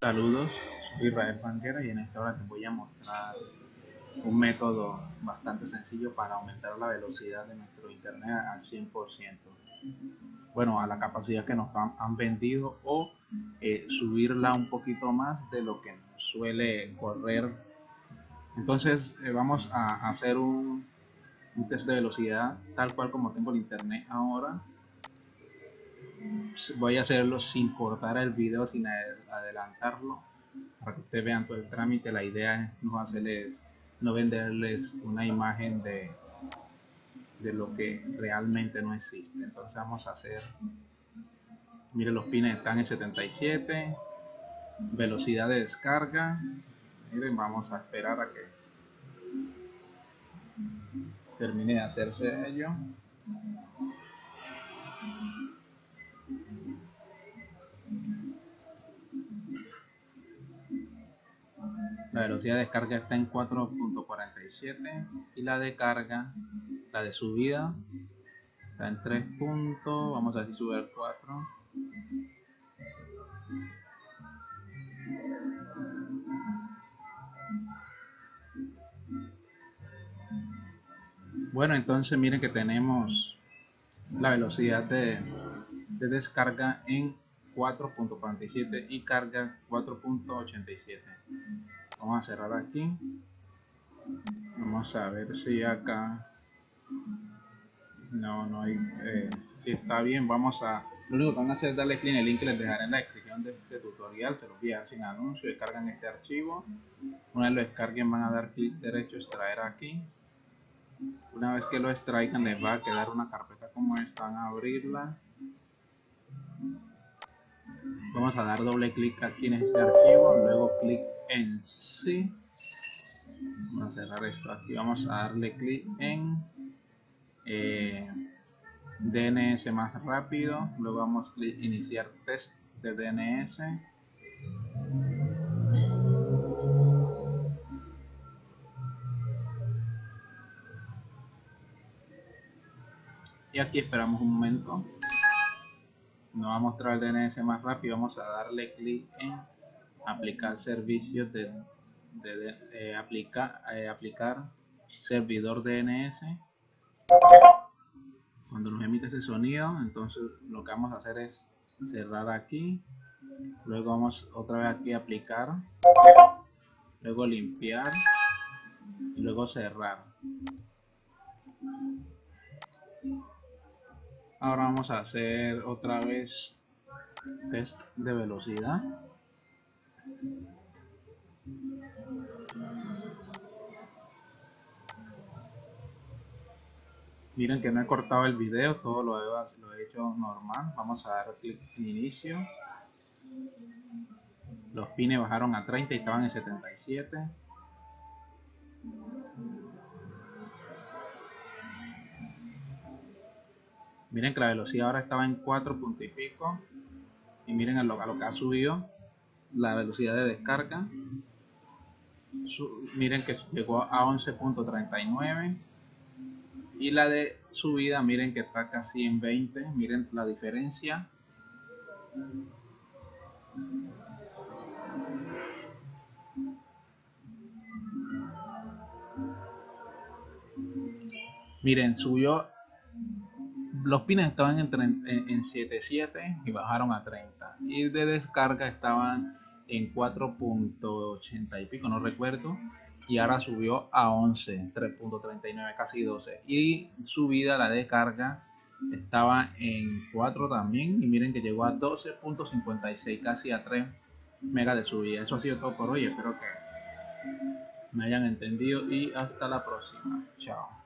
Saludos, soy Israel Banquera y en esta hora te voy a mostrar un método bastante sencillo para aumentar la velocidad de nuestro internet al 100%. Bueno, a la capacidad que nos han, vendido o eh, subirla un poquito más de lo que suele correr. Entonces eh, vamos a hacer un, un test de velocidad tal cual como tengo el internet ahora voy a hacerlo sin cortar el video, sin adelantarlo, para que ustedes vean todo el trámite. La idea es no hacerles, no venderles una imagen de, de lo que realmente no existe. Entonces vamos a hacer, miren los pines están en 77, velocidad de descarga, miren vamos a esperar a que termine de hacerse ello. Velocidad de descarga está en 4.47 y la de carga, la de subida, está en 3 puntos. Vamos a ver si sube al 4. Bueno, entonces miren que tenemos la velocidad de, de descarga en 4.47 y carga 4.87 vamos a cerrar aquí. Vamos a ver si acá no no hay eh, si está bien vamos a lo único que van a hacer es darle clic en el link que les dejaré en la descripción de este tutorial se los voy a dar sin anuncio descargan este archivo. Una vez lo descarguen van a dar clic derecho extraer aquí. Una vez que lo extraigan les va a quedar una carpeta como esta van a abrirla vamos a dar doble clic aquí en este archivo luego clic en sí vamos a cerrar esto aquí vamos a darle clic en eh, DNS más rápido luego vamos a iniciar test de DNS y aquí esperamos un momento nos va a mostrar el DNS más rápido vamos a darle clic en aplicar servicios de, eh, eh, aplicar servidor DNS cuando nos emite ese sonido entonces lo que vamos a hacer es cerrar aquí. Luego vamos otra vez aquí a aplicar. Luego limpiar. Y luego cerrar ahora vamos a hacer otra vez test de velocidad Miren que no he cortado el video, todo lo he, hecho normal. Vamos a dar clic en inicio. Los pines bajaron a 30 y estaban en 77. Miren que la velocidad ahora estaba en 4 puntos y pico. Y miren a lo que ha subido la velocidad de descarga. miren que llegó a 11.39 y la de subida miren que está casi en 20 miren la diferencia miren subió los pines estaban en, en, en 7.7 y bajaron a 30 y de descarga estaban en 4.80 y pico no recuerdo. Y ahora subió a 11 3.39 casi 12 y subida la descarga estaba en 4 también. Y miren que llegó a 12.56 casi a 3 megas de subida. Eso ha sido todo por hoy. Espero que me hayan entendido. Y hasta la próxima. Chao